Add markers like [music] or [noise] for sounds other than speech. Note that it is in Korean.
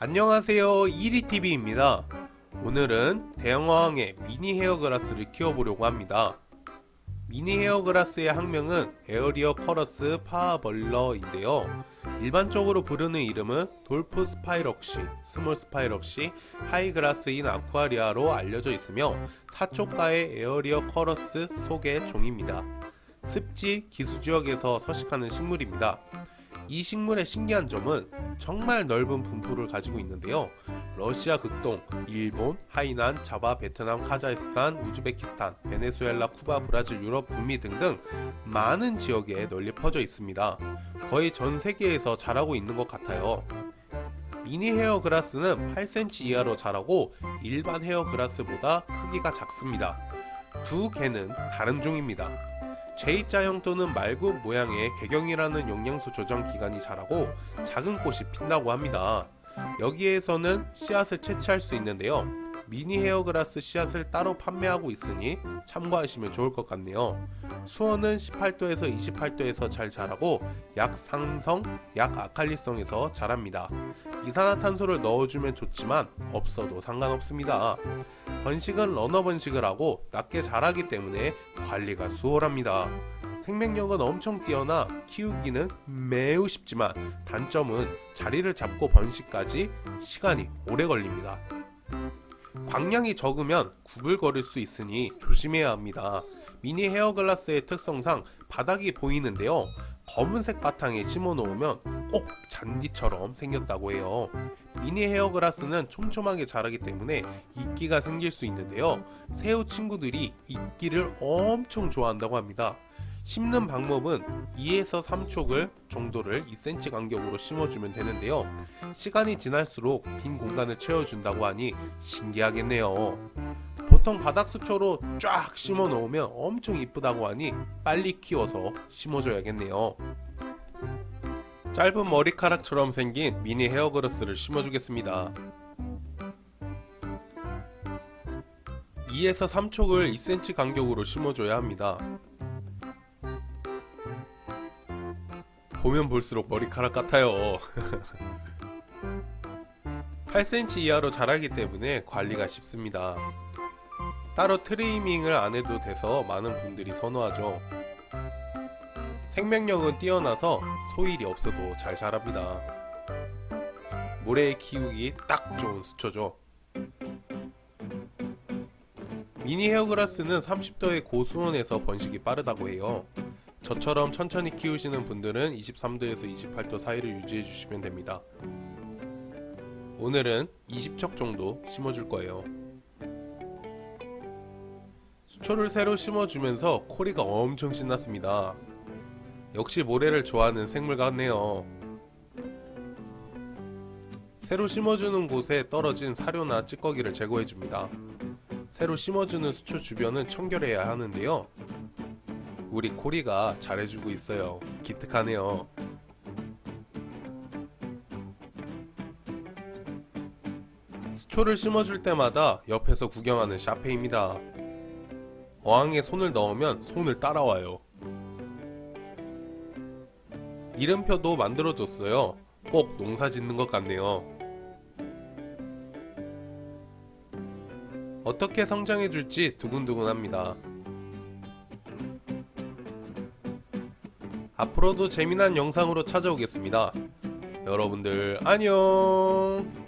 안녕하세요. 이리TV입니다. 오늘은 대형어항의 미니 hairgrass를 키워보려고 합니다. 미니 hairgrass의 학명은 Eleocharis parvula인데요. 일반적으로 부르는 이름은 dwarf spikerush, small spikerush, hairgrass in aquaria로 알려져 있으며 사초가의 Eleocharis 속의 종입니다. 습지, 기수지역에서 서식하는 식물입니다 이 식물의 신기한 점은 정말 넓은 분포를 가지고 있는데요. 러시아 극동, 일본, 하이난, 자바, 베트남, 카자흐스탄, 우즈베키스탄, 베네수엘라, 쿠바, 브라질, 유럽, 북미 등등 많은 지역에 널리 퍼져 있습니다. 거의 전 세계에서 자라고 있는 것 같아요. 미니 헤어 그라스는 8cm 이하로 자라고 일반 헤어 그라스보다 크기가 작습니다. 두 개는 다른 종입니다. J자형 또는 말굽 모양의 개경이라는 영양소 저장 기관이 자라고 작은 꽃이 핀다고 합니다. 여기에서는 씨앗을 채취할 수 있는데요. 미니 헤어그라스 씨앗을 따로 판매하고 있으니 참고하시면 좋을 것 같네요. 수온은 18도에서 28도에서 잘 자라고 약 상성, 약 아칼리성에서 자랍니다. 이산화탄소를 넣어주면 좋지만 없어도 상관없습니다. 번식은 러너 번식을 하고 낮게 자라기 때문에 관리가 수월합니다. 생명력은 엄청 뛰어나 키우기는 매우 쉽지만 단점은 자리를 잡고 번식까지 시간이 오래 걸립니다. 광량이 적으면 구불거릴 수 있으니 조심해야 합니다. 미니 헤어글라스의 특성상 바닥이 보이는데요. 검은색 바탕에 심어 놓으면 꼭 잔디처럼 생겼다고 해요. 미니 헤어그라스는 촘촘하게 자라기 때문에 이끼가 생길 수 있는데요. 새우 친구들이 이끼를 엄청 좋아한다고 합니다. 심는 방법은 2에서 3촉을 정도를 2cm 간격으로 심어주면 되는데요. 시간이 지날수록 빈 공간을 채워준다고 하니 신기하겠네요. 보통 바닥 수초로 쫙 심어 놓으면 엄청 이쁘다고 하니 빨리 키워서 심어줘야겠네요. 짧은 머리카락처럼 생긴 미니 헤어그라스를 심어주겠습니다. 2에서 3촉을 2cm 간격으로 심어줘야 합니다. 보면 볼수록 머리카락 같아요. [laughs] 8cm 이하로 자라기 때문에 관리가 쉽습니다. 따로 트리밍을 안 해도 돼서 많은 분들이 선호하죠. 생명력은 뛰어나서 소일이 없어도 잘 자랍니다. 모래에 키우기 딱 좋은 수초죠. 미니 헤어그라스는 30도의 고수온에서 번식이 빠르다고 해요. 저처럼 천천히 키우시는 분들은 23도에서 28도 사이를 유지해 주시면 됩니다. 오늘은 20척 정도 심어줄 거예요. 수초를 새로 심어주면서 코리가 엄청 신났습니다. 역시 모래를 좋아하는 생물 같네요. 새로 심어주는 곳에 떨어진 사료나 찌꺼기를 제거해줍니다. 새로 심어주는 수초 주변은 청결해야 하는데요. 우리 코리가 잘해주고 있어요. 기특하네요. 수초를 심어줄 때마다 옆에서 구경하는 샤페입니다. 어항에 손을 넣으면 손을 따라와요. 이름표도 만들어줬어요. 꼭 농사 짓는 것 같네요. 어떻게 성장해줄지 두근두근합니다. 앞으로도 재미난 영상으로 찾아오겠습니다. 여러분들 안녕